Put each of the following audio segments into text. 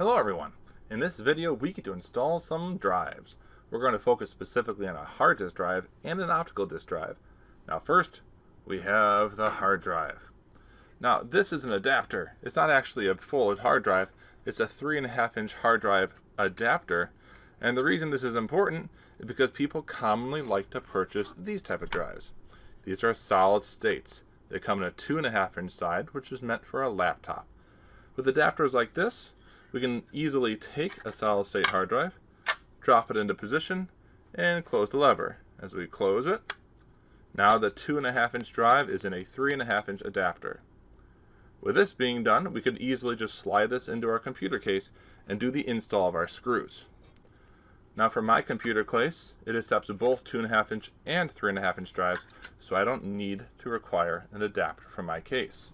Hello everyone. In this video we get to install some drives. We're going to focus specifically on a hard disk drive and an optical disk drive. Now first we have the hard drive. Now this is an adapter. It's not actually a full hard drive. It's a 3.5 inch hard drive adapter and the reason this is important is because people commonly like to purchase these type of drives. These are solid states. They come in a 2.5 inch side which is meant for a laptop. With adapters like this we can easily take a solid state hard drive, drop it into position, and close the lever. As we close it, now the 2.5 inch drive is in a 3.5 inch adapter. With this being done, we could easily just slide this into our computer case and do the install of our screws. Now for my computer case, it accepts both 2.5 inch and 3.5 inch drives, so I don't need to require an adapter for my case.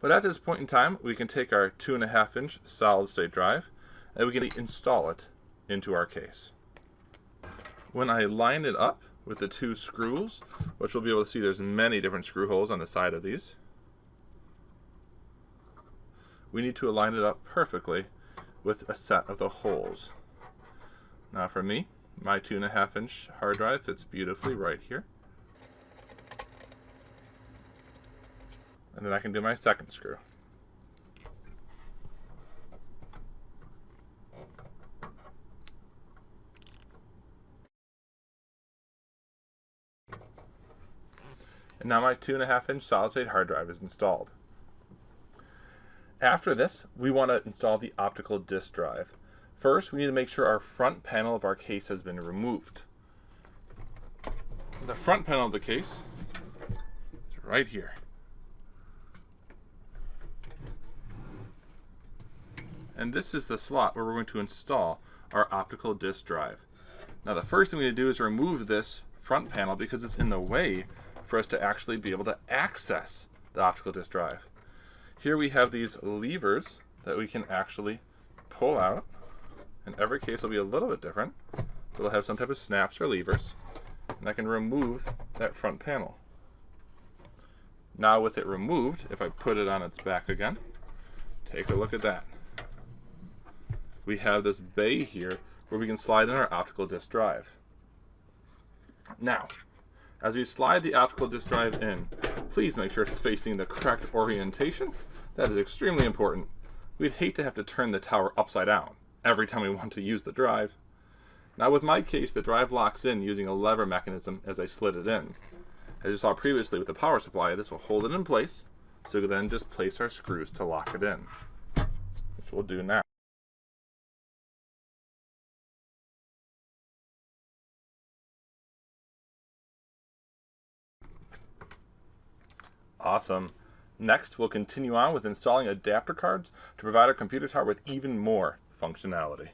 But at this point in time, we can take our 2.5 inch solid state drive and we can install it into our case. When I line it up with the two screws, which we'll be able to see there's many different screw holes on the side of these, we need to align it up perfectly with a set of the holes. Now for me, my 2.5 inch hard drive fits beautifully right here. And then I can do my second screw. And now my 2.5 inch solid state hard drive is installed. After this, we want to install the optical disk drive. First, we need to make sure our front panel of our case has been removed. The front panel of the case is right here. And this is the slot where we're going to install our optical disk drive. Now the first thing we need to do is remove this front panel because it's in the way for us to actually be able to access the optical disk drive. Here we have these levers that we can actually pull out and every case will be a little bit different. It'll have some type of snaps or levers and I can remove that front panel. Now with it removed, if I put it on its back again, take a look at that we have this bay here where we can slide in our optical disk drive. Now, as we slide the optical disk drive in, please make sure it's facing the correct orientation. That is extremely important. We'd hate to have to turn the tower upside down every time we want to use the drive. Now with my case, the drive locks in using a lever mechanism as I slid it in. As you saw previously with the power supply, this will hold it in place, so we can then just place our screws to lock it in, which we'll do now. Awesome. Next, we'll continue on with installing adapter cards to provide our computer tower with even more functionality.